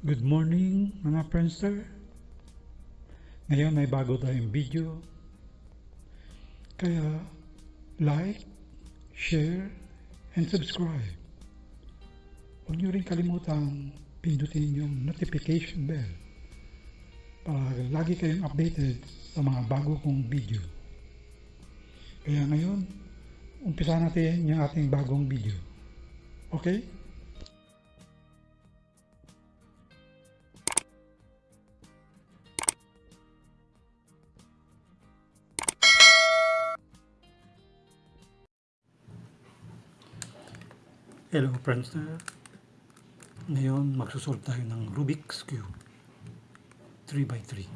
Good morning mga Friendster. Ngayon may bago tayong video. Kaya like, share, and subscribe. Huwag niyo rin kalimutang pindutin yung notification bell para lagi kayong updated sa mga bago kong video. Kaya ngayon, umpisa natin yung ating bagong video. Okay? Hello Friendster. Ngayon magsusolve tayo ng Rubik's Cube 3x3.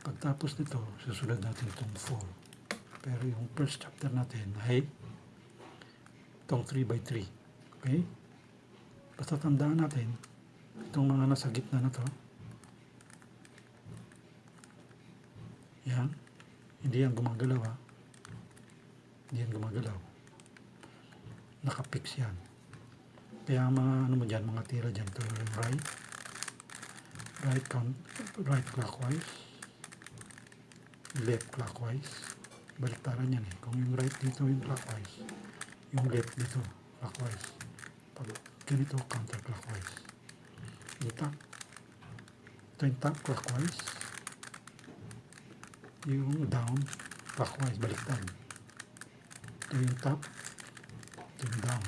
Pagtapos nito, susunod natin itong 4. Pero yung first chapter natin ay itong 3x3. Okay? Basta tandaan natin itong mga nasa gitna na to. Yan. Hindi yan gumagalaw ha. Hindi yan gumagalaw. Nakapix yan. Kaya mga ano mo dyan, mga tira dyan, ito yung right, right, count, right clockwise, left clockwise. Baliktaran yan eh. Kung yung right dito yung clockwise, yung left dito clockwise. Pag ganito counterclockwise. Top, ito yung top clockwise, yung down clockwise, baliktad. Ito yung top, ito yung down.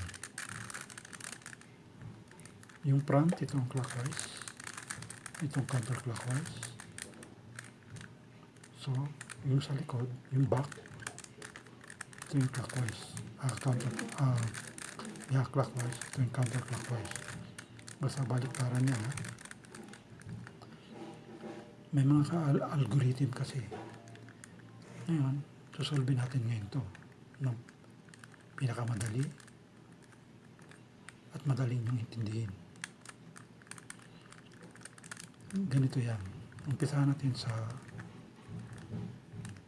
Yung front, itong clockwise. Itong counterclockwise. So, yung sa likod, yung back, ito yung clockwise. Ah, counter, ah, yeah, clockwise. Ito yung counterclockwise. Basta baliktaran niya, ha? May mga ka- algorithm kasi. Ngayon, susolve natin ngayon to ng pinakamadali at madali niyong intindihin. Ganito yan. Umpisahan natin sa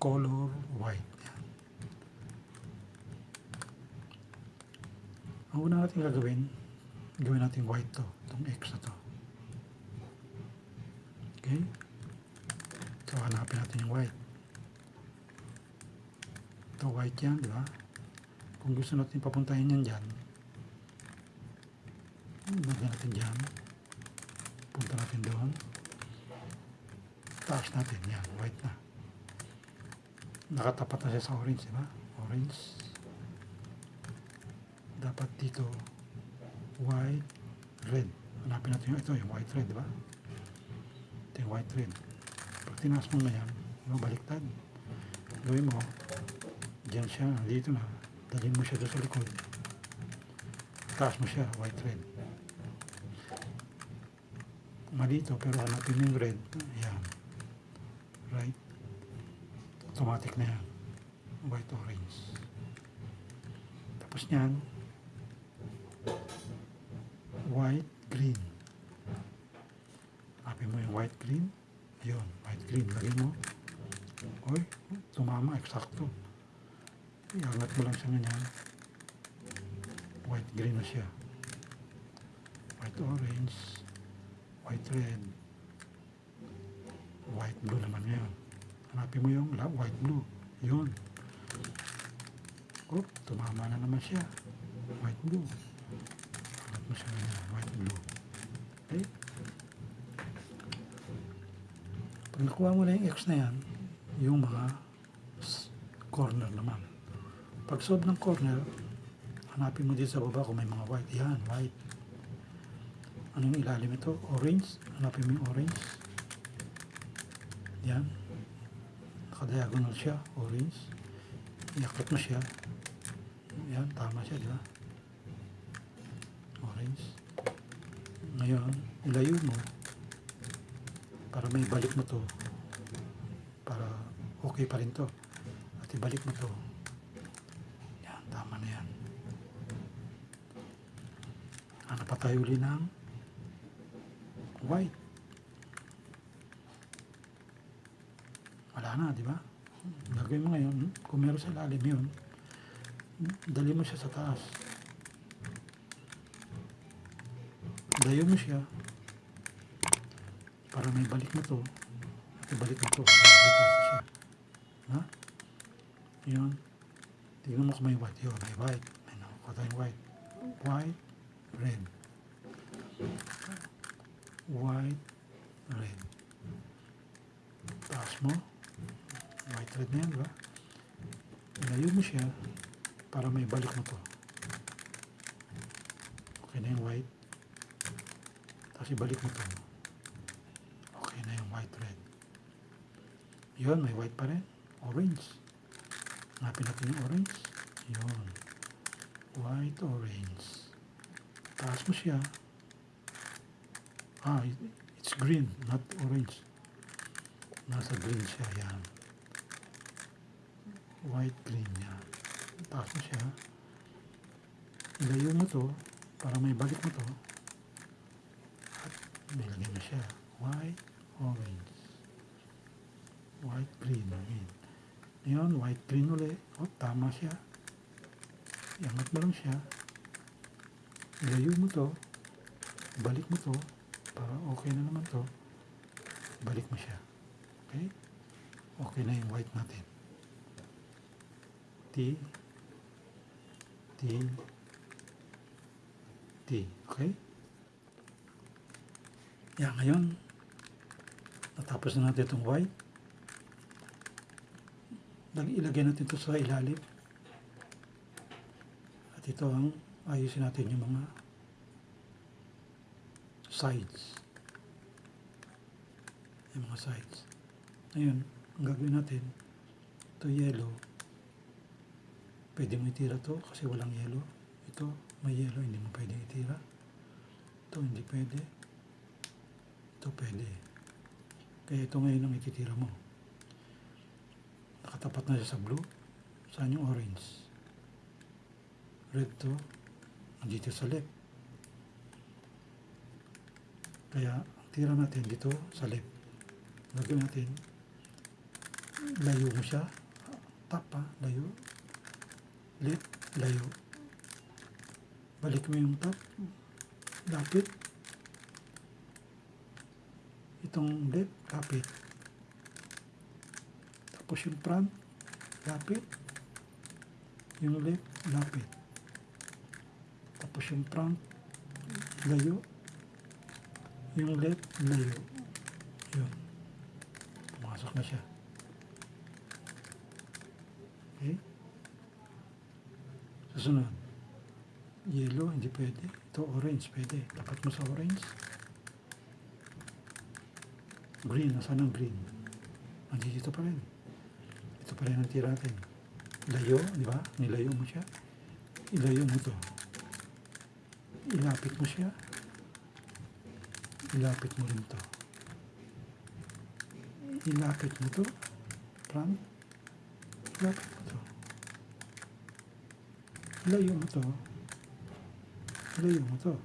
color white. Yan. Ang una natin gagawin, gawin natin white to, itong X na to. Okay? So, hanapin natin yung white. Ito white yan, di ba? Kung gusto natin papuntahin yan dyan, lagyan natin dyan. Punta natin doon. Taas natin, yan, white na. Nakatapat na siya sa orange, di ba? Orange. Dapat dito, white, red. Hanapin natin yung ito, yung white, red, di ba? Ito yung white, red. Pag tinaas mo na yan, no, baliktad. Gawin mo, Diyan siya, dito na. Dalhin mo siya doon sa likod. Taas mo siya, white red. Mali ito, pero hanapin yung red. Ayan. Right? Automatic na yan. White orange. Tapos niyan, white green. Hanapin mo yung white green. Ayun, white green. Lagay mo. Oy, tumama, eksakto. Iangat mo lang siya ganyan. White green na siya. White orange. White red. White blue naman ngayon. Hanapin mo yung white blue. Yun. Oh, tumama na naman siya. White blue. Hanap mo siya ganyan. White blue. Okay? Pag nakuha mo na yung X na yan, yung mga corner naman. Pag solve ng corner, hanapin mo dito sa baba kung may mga white. Yan, white. Ano yung ilalim ito? Orange. Hanapin mo yung orange. Yan. Nakadiagonal siya. Orange. Iakot mo siya. Yan, tama siya, di ba? Orange. Ngayon, ilayo mo para may balik mo to para okay pa rin to at ibalik mo to yan, tama na yan uli ng white wala na, di ba? gagawin mo ngayon kung meron sa ilalim yun dali mo siya sa taas Ilayo mo siya. Para may balik mo to. Ibalik mo to. Ibalik siya. Ha? Yun. Tingnan mo kung may white. Yun, may white. May nakuha tayong white. White, red. White, red. Taas mo. White, red na yan, ba? Ilayo mo siya para may balik mo to. Okay na yung white. Tapos ibalik mo to. Okay na yung white, red. Yun, may white pa rin. Orange. Hanapin natin yung orange. Yun. White, orange. Taas mo siya. Ah, it- it's green, not orange. Nasa green siya, yan. White, green, yan. Taas siya. Ilayo mo to para may balik mo to. At nilagay mo siya. White, orange. White, green. Ayan. Ngayon, white, green ulit. O, tama siya. Iangat mo lang siya. Ilayo mo to. Balik mo to. Para okay na naman to. Balik mo siya. Okay? Okay na yung white natin. T. T. T. Okay? Yan, ngayon, natapos na natin itong white. Lag- Ilagay natin ito sa ilalim. At ito ang ayusin natin yung mga sides. Yung mga sides. Ngayon, ang gagawin natin, ito yellow. Pwede mo itira to kasi walang yellow. Ito, may yellow, hindi mo pwede itira. Ito, hindi pwede. Ito, pwede. Kaya ito ngayon ang ititira mo. Nakatapat na siya sa blue. Saan yung orange? Red to. Nandito sa left. Kaya, tira natin dito sa left. Gagawin natin, layo mo siya. Tap ha, layo. Left, layo. Balik mo yung top. Lapit. Itong left, lapit. Tapos yung front, lapit. Yung left, lapit. Tapos yung front, layo. Yung left, layo. Yun. Pumasok na siya. Okay? Susunod. Yellow, hindi pwede. Ito, orange, pwede. Tapat mo sa orange. Green, nasaan ang green? Nandito pa rin. Ito pa rin ang tira natin. Layo, di ba? Nilayo mo siya. Ilayo mo to. Ilapit mo siya. Ilapit mo rin to. Ilapit mo to. Front. Ilapit mo to. Ilayo mo to. Ilayo mo to.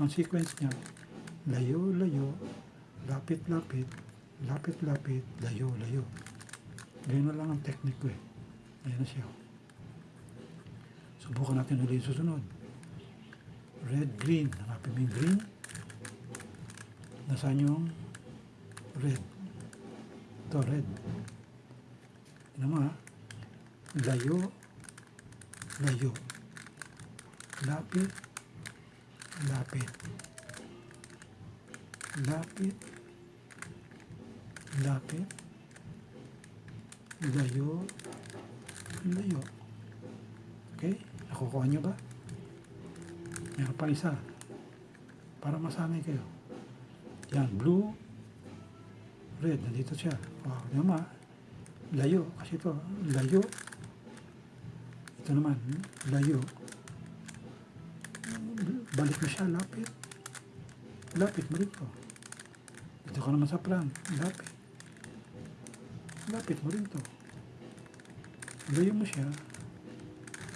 Ang sequence niya, layo, layo, lapit, lapit, lapit, lapit, layo, layo. Ganyan na lang ang technique ko eh. Ayan na siya. Subukan natin ulit susunod. Red, green. Hanapin mo yung green. Nasaan yung red? Ito, red. Ano mo ha? Layo, layo. Lapit, lapit. Lapit, lapit. Layo, layo. Okay? Nakukuha niyo ba? Meron pa isa. Para masanay kayo. Yan, blue, red. Nandito siya. Wow, yun ma. Layo. Kasi ito, layo. Ito naman, layo. Balik mo siya, lapit. Lapit mo rin to. Dito ka naman sa plan. Lapit. Lapit mo rin to. Ilayo mo siya.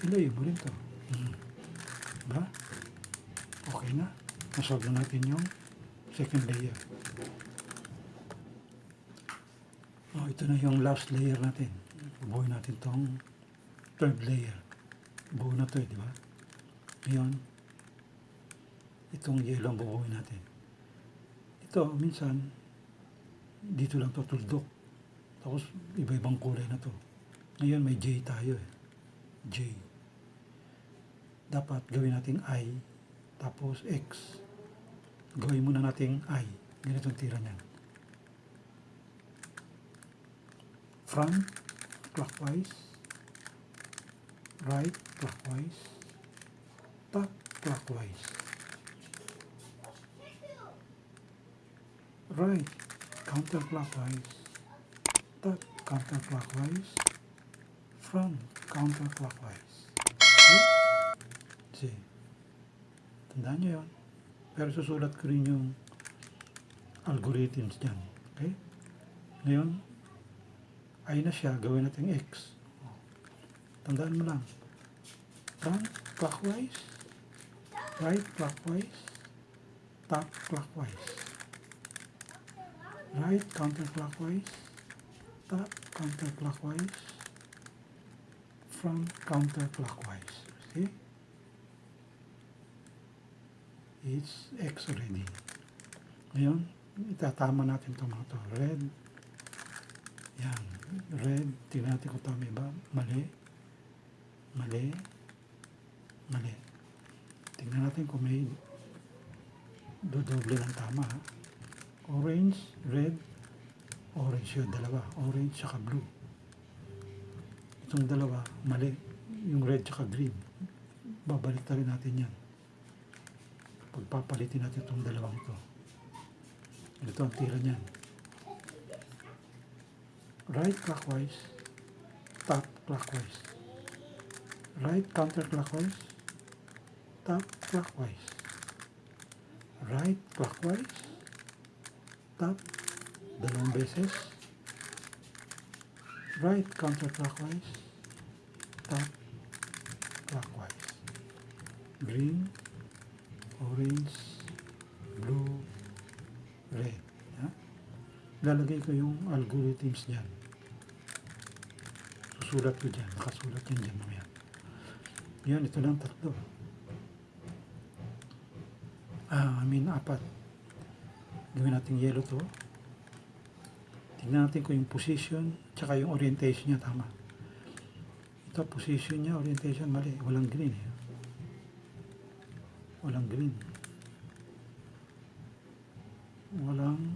Ilayo mo rin to. Hmm. Diba? Okay na. Nasolve na natin yung second layer. Oh, ito na yung last layer natin. Bubuhin natin tong third layer. Buo na to, eh, di ba? Ngayon, itong yellow ang bubuhin natin. Ito, minsan, dito lang to tuldok. Tapos, iba-ibang kulay na to. Ngayon, may J tayo eh. J. Dapat gawin nating I, tapos X. Gawin muna nating I. Ganito ang tira niyan. Front, clockwise. Right, clockwise. Top, clockwise. Right, counterclockwise. Top, counterclockwise. Front, counterclockwise. See. Tandaan nyo yun. Pero susulat ko rin yung algorithms dyan. Okay? Ngayon, ay na siya, gawin natin X. Tandaan mo lang. Front, clockwise. Right, clockwise. Top, clockwise. Right, counterclockwise. Top, counterclockwise. Front, counterclockwise. See? It's X already. Ngayon, itatama natin itong mga to. Red. Yan. Red. Tingnan natin kung tama ba. Mali. Mali. Mali. Tingnan natin kung may dodoble ng tama. Orange, red, orange yun, dalawa. Orange tsaka blue. Itong dalawa, mali. Yung red tsaka green. Babalik natin yan. Pagpapalitin natin itong dalawang ito. Ito ang tira niyan. Right clockwise, top clockwise. Right counterclockwise, top clockwise. Right clockwise, top, dalawang beses. Right counterclockwise, top clockwise. Green, orange, blue, red. Ha? Lalagay ko yung algorithms dyan. Susulat ko dyan. Nakasulat yan dyan mamaya. Yan, ito lang tatlo. Ah, I mean, apat. Gawin natin yellow to. Tingnan natin kung yung position, tsaka yung orientation niya tama. Ito, position niya, orientation, mali. Walang green eh. Walang green. Walang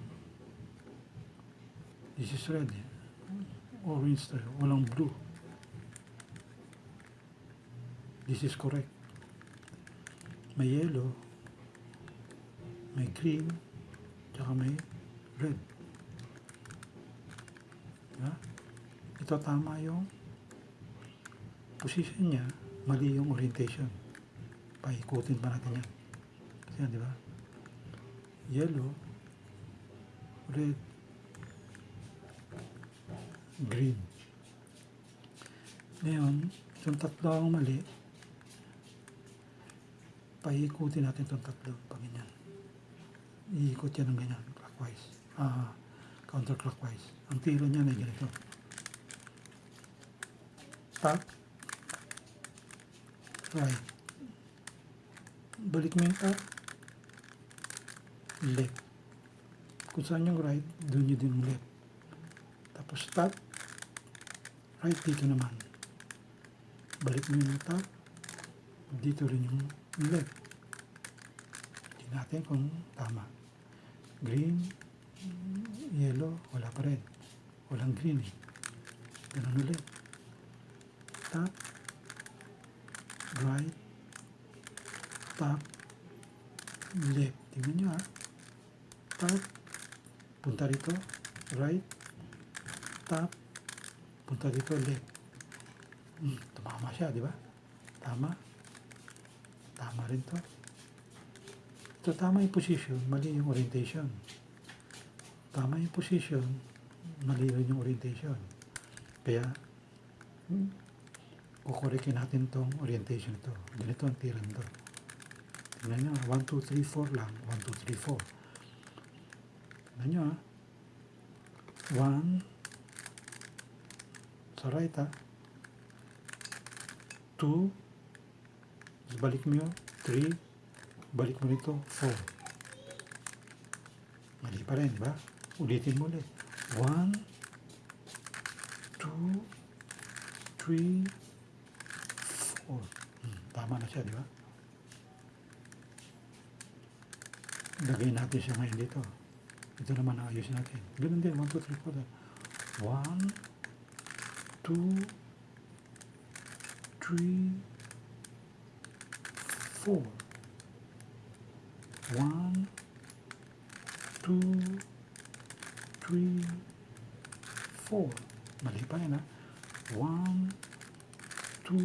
This is red. Orange tayo. Walang blue. This is correct. May yellow. May green. Tsaka may red. Diba? Ito tama yung position niya. Mali yung orientation. Paikutin pa natin yan. Kasi yan, di ba? Yellow. Red. Green. Ngayon, itong tatlo ang mali. Paikutin natin itong tatlo. Pag ganyan. Iikot yan ng ganyan. Clockwise. Ah, counterclockwise. Ang tira niya ay ganito. Top. Right. Balik mo yung top. Left. Kung saan yung right, doon nyo din left. Tapos top. Right dito naman. Balik mo yung top. Dito rin yung left. Tingnan natin kung tama. Green, yellow, wala pa rin. Walang green eh. Ganun ulit. Top, right, top, left. Tingnan nyo ha. Top, punta rito, right, top, punta dito, left. Hmm, tumama siya, di ba? Tama. Tama rin to. Ito, tama yung position, mali yung orientation. Tama yung position, mali rin yung orientation. Kaya, hmm, kukurekin natin tong orientation ito. Ganito ang tiran to. Tingnan nyo, 1, 2, 3, 4 lang. 1, 2, 3, 4. Tingnan nyo ha. 1, sa right ha. 2, tapos balik mo yun. 3, balik mo dito, 4. Mali pa rin, ba? Ulitin mo ulit. 1, 2, 3, 4. Hmm, tama na siya, di ba? Lagay natin siya ngayon dito. Ito naman ayusin natin. Ganun din, 1, 2, 3, 4. 1, 2, 3, 4. 1, 2, 3, 4. Mali pa rin ha. 1, 2,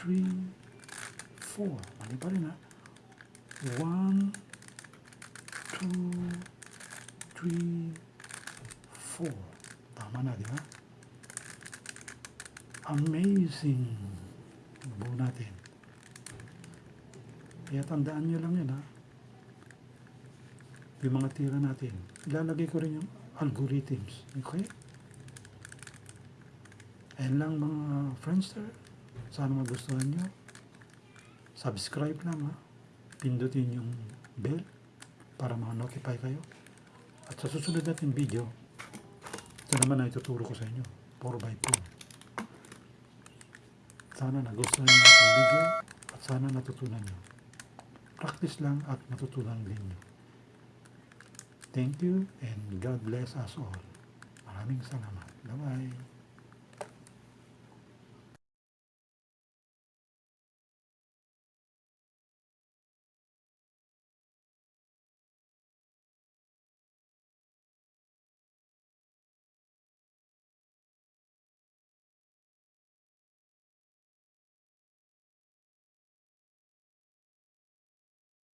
3, 4. Mali pa rin ha. 1, 2, 3, 4. Tama na, di ba? Amazing. Buo natin. Kaya tandaan nyo lang yun, ha? Yung mga tira natin. Ilalagay ko rin yung algorithms. Okay? Ayan lang mga friendster. Sana magustuhan nyo. Subscribe lang, ha? Pindutin yung bell para ma-notify kayo. At sa susunod natin video, ito naman na ituturo ko sa inyo. 4x4. Sana nagustuhan nyo ang video at sana natutunan nyo. Practice lang at matutunan din nyo. Thank you and God bless us all. Maraming salamat. Bye-bye.